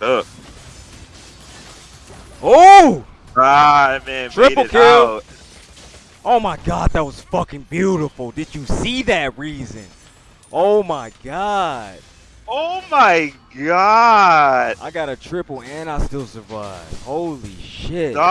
What up? Oh! Ah, man Triple kill. out. Oh my god, that was fucking beautiful. Did you see that reason? Oh my god. Oh my god. I got a triple and I still survived. Holy shit. Dog.